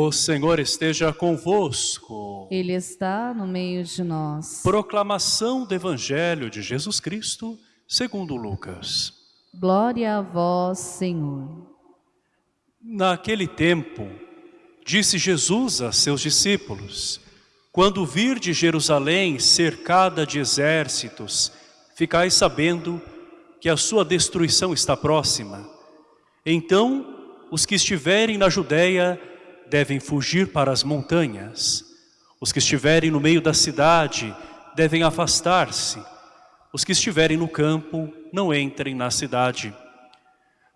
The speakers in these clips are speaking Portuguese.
O Senhor esteja convosco. Ele está no meio de nós. Proclamação do Evangelho de Jesus Cristo, segundo Lucas. Glória a vós, Senhor. Naquele tempo, disse Jesus a seus discípulos, Quando vir de Jerusalém cercada de exércitos, ficai sabendo que a sua destruição está próxima. Então, os que estiverem na Judéia devem fugir para as montanhas. Os que estiverem no meio da cidade devem afastar-se. Os que estiverem no campo não entrem na cidade.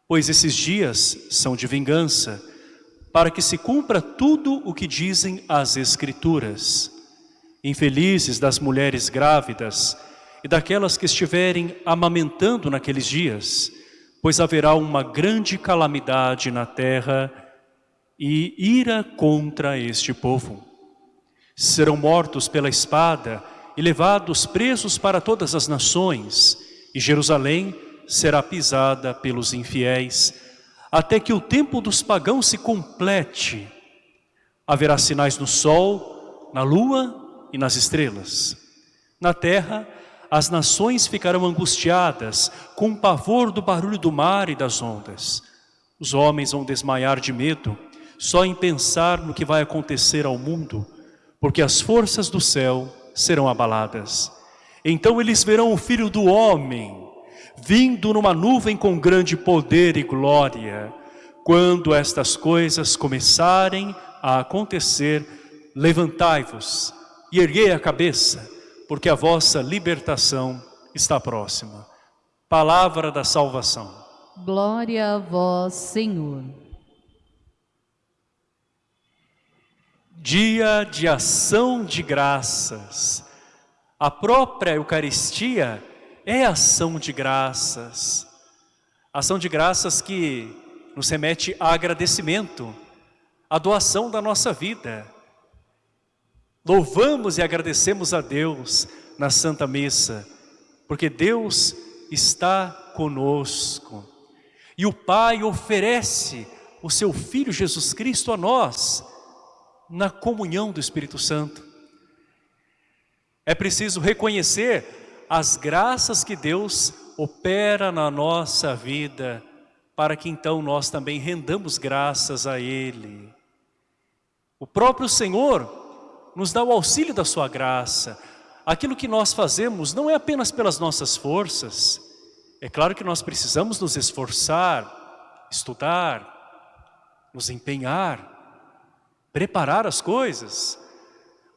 Pois esses dias são de vingança, para que se cumpra tudo o que dizem as Escrituras. Infelizes das mulheres grávidas e daquelas que estiverem amamentando naqueles dias, pois haverá uma grande calamidade na terra e ira contra este povo. Serão mortos pela espada e levados presos para todas as nações, e Jerusalém será pisada pelos infiéis, até que o tempo dos pagãos se complete. Haverá sinais no sol, na lua e nas estrelas. Na terra, as nações ficarão angustiadas, com o pavor do barulho do mar e das ondas. Os homens vão desmaiar de medo, só em pensar no que vai acontecer ao mundo, porque as forças do céu serão abaladas. Então eles verão o Filho do Homem, vindo numa nuvem com grande poder e glória. Quando estas coisas começarem a acontecer, levantai-vos e erguei a cabeça, porque a vossa libertação está próxima. Palavra da salvação. Glória a vós, Senhor. Dia de ação de graças. A própria Eucaristia é ação de graças. Ação de graças que nos remete a agradecimento, a doação da nossa vida. Louvamos e agradecemos a Deus na Santa Missa, porque Deus está conosco. E o Pai oferece o seu Filho Jesus Cristo a nós, na comunhão do Espírito Santo. É preciso reconhecer as graças que Deus opera na nossa vida, para que então nós também rendamos graças a Ele. O próprio Senhor nos dá o auxílio da sua graça. Aquilo que nós fazemos não é apenas pelas nossas forças. É claro que nós precisamos nos esforçar, estudar, nos empenhar, preparar as coisas.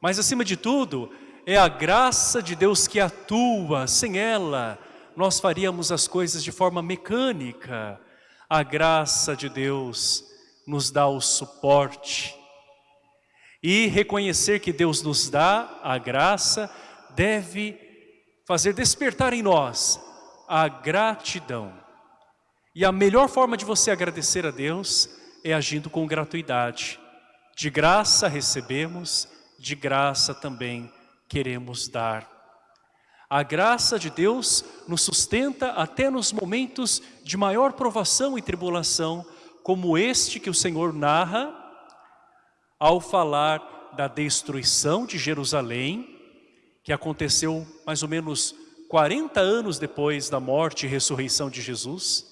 Mas acima de tudo, é a graça de Deus que atua, sem ela nós faríamos as coisas de forma mecânica. A graça de Deus nos dá o suporte. E reconhecer que Deus nos dá a graça deve fazer despertar em nós a gratidão. E a melhor forma de você agradecer a Deus é agindo com gratuidade. De graça recebemos, de graça também queremos dar. A graça de Deus nos sustenta até nos momentos de maior provação e tribulação, como este que o Senhor narra ao falar da destruição de Jerusalém, que aconteceu mais ou menos 40 anos depois da morte e ressurreição de Jesus,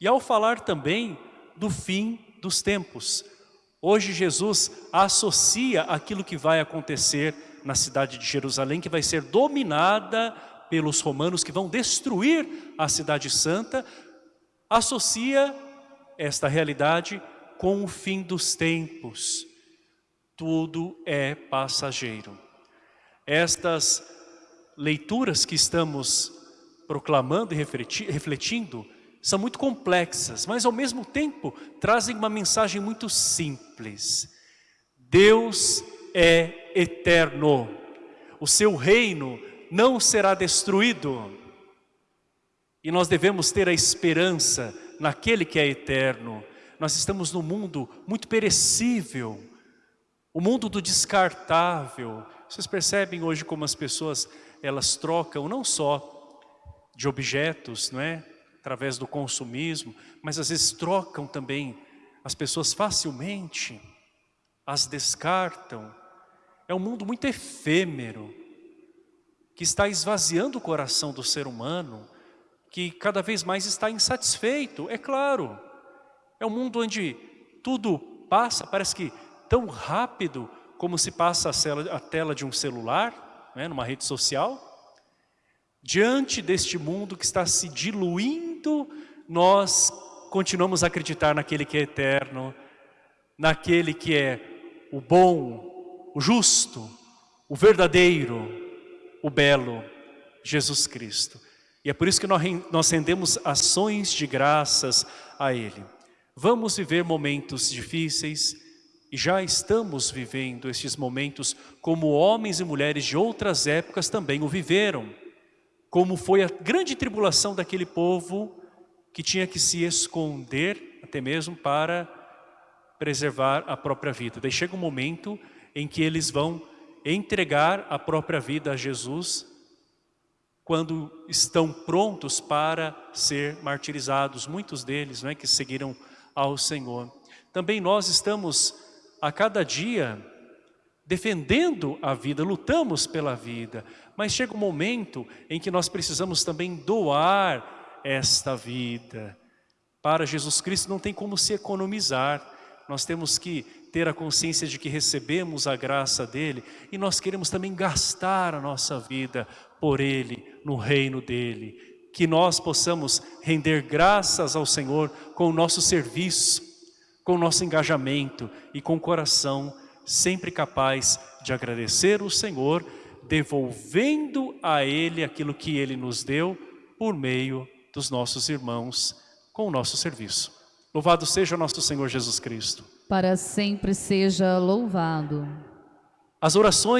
e ao falar também do fim dos tempos, Hoje Jesus associa aquilo que vai acontecer na cidade de Jerusalém, que vai ser dominada pelos romanos que vão destruir a cidade santa, associa esta realidade com o fim dos tempos. Tudo é passageiro. Estas leituras que estamos proclamando e refletindo são muito complexas, mas ao mesmo tempo trazem uma mensagem muito simples. Deus é eterno, o seu reino não será destruído. E nós devemos ter a esperança naquele que é eterno. Nós estamos num mundo muito perecível, o mundo do descartável. Vocês percebem hoje como as pessoas, elas trocam não só de objetos, não é? Através do consumismo, mas às vezes trocam também as pessoas facilmente as descartam. É um mundo muito efêmero, que está esvaziando o coração do ser humano, que cada vez mais está insatisfeito, é claro. É um mundo onde tudo passa, parece que tão rápido como se passa a tela de um celular, né, numa rede social. Diante deste mundo que está se diluindo, nós continuamos a acreditar naquele que é eterno, naquele que é o bom, o justo, o verdadeiro, o belo, Jesus Cristo. E é por isso que nós rendemos ações de graças a Ele. Vamos viver momentos difíceis e já estamos vivendo estes momentos como homens e mulheres de outras épocas também o viveram. Como foi a grande tribulação daquele povo que tinha que se esconder até mesmo para preservar a própria vida. Daí chega um momento em que eles vão entregar a própria vida a Jesus quando estão prontos para ser martirizados, muitos deles né, que seguiram ao Senhor. Também nós estamos a cada dia defendendo a vida, lutamos pela vida, mas chega um momento em que nós precisamos também doar esta vida. Para Jesus Cristo não tem como se economizar, nós temos que ter a consciência de que recebemos a graça dEle e nós queremos também gastar a nossa vida por Ele, no reino dEle. Que nós possamos render graças ao Senhor com o nosso serviço, com o nosso engajamento e com o coração sempre capaz de agradecer o Senhor, devolvendo a Ele aquilo que Ele nos deu por meio dos nossos irmãos com o nosso serviço. Louvado seja nosso Senhor Jesus Cristo. Para sempre seja louvado. As orações